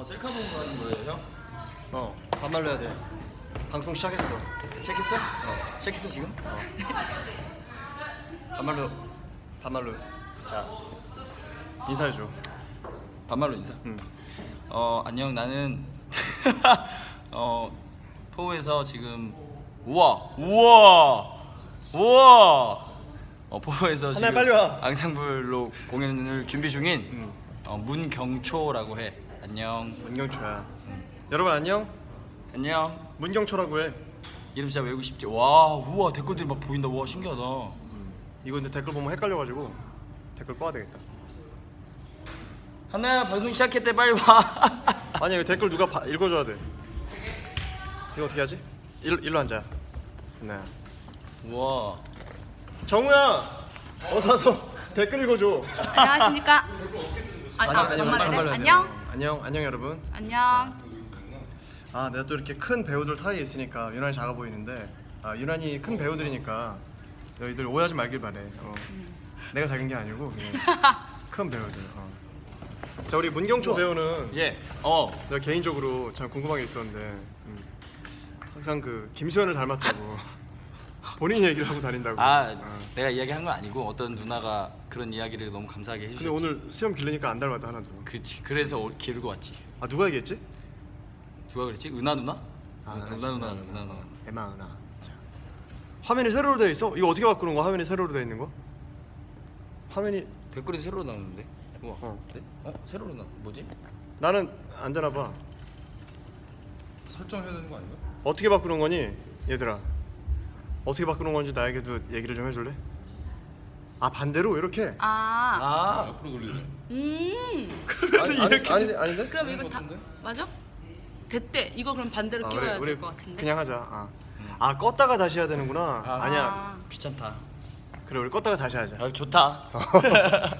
뭐 셀카 보는 거 하는 거예요 형? 어 반말로 해야 돼. 방송 시작했어. 시작했어? 어. 시작했어 지금? 어. 반말로. 반말로. 자. 인사해줘. 반말로 인사. 응. 어 안녕. 나는 어 포우에서 지금 우와. 우와. 우와. 어 포우에서 하나야, 지금 빨리 와. 앙상블로 공연을 준비 중인 응. 어, 문경초라고 해 안녕. 문경초야 여러분 안녕? 안녕. 문경초라고 해. 이름 진짜 외우고 싶지. 와 우와 댓글들이 막 보인다. 와 신기하다. 이거 근데 댓글 보면 헷갈려가지고 댓글 꺼야 되겠다. 하나야 방송 시작했대 빨리 와. 아니 이거 댓글 누가 봐- 읽어줘야 돼. 이거 어떻게 하지? 일로, 일로 앉아. 네. 우와. 정우야! 어서 와서 댓글 읽어줘. 안녕하십니까? 아, 아, 아니. 반말로 해야 돼. 안녕. 안녕 안녕 여러분. 안녕. 아 내가 또 이렇게 큰 배우들 사이에 있으니까 유난히 작아 보이는데 아 유난히 큰 배우들이니까 너희들 오해하지 말길 바래. 어. 내가 작은 게 아니고 그냥 큰 배우들 어. 자 우리 문경초 배우는 예 어. 내가 개인적으로 참 궁금한 게 있었는데 음, 항상 그 김수현을 닮았다고 본인 얘기를 하고 다닌다고 아 어. 내가 이야기한 건 아니고 어떤 누나가 그런 이야기를 너무 감사하게 근데 해주셨지 오늘 수염 기르니까 안 닮았다 하나도 그치 그래서 올- 기르고 왔지 아 누가 얘기했지? 누가 그랬지? 은하 누나? 아, 은하 알았어. 누나 은하 누나 에마은아 자. 화면이 세로로 되어 있어? 이거 어떻게 바꾸는 거야? 화면이 세로로 되어 있는 거? 화면이 댓글이 새로 나오는데 우와 어. 네? 어? 새로 나 뭐지? 나는 안 되나 봐 설정해야 되는 거 아닌가? 어떻게 바꾸는 거니? 얘들아 어떻게 바꾸는 건지 나에게도 얘기를 좀 해줄래? 아 반대로 이렇게? 아. 아 옆으로 돌리래. 음. 아니, 아니, 아니, 아닌데? 그럼 이거 것 다? 맞아? 됐대. 이거 그럼 반대로 아, 끼워야 될 것 같은데. 그냥 하자 아. 아 껐다가 다시 해야 되는구나 아. 아. 니야 아. 귀찮다 그래 우리 껐다가 다시 하자 아 좋다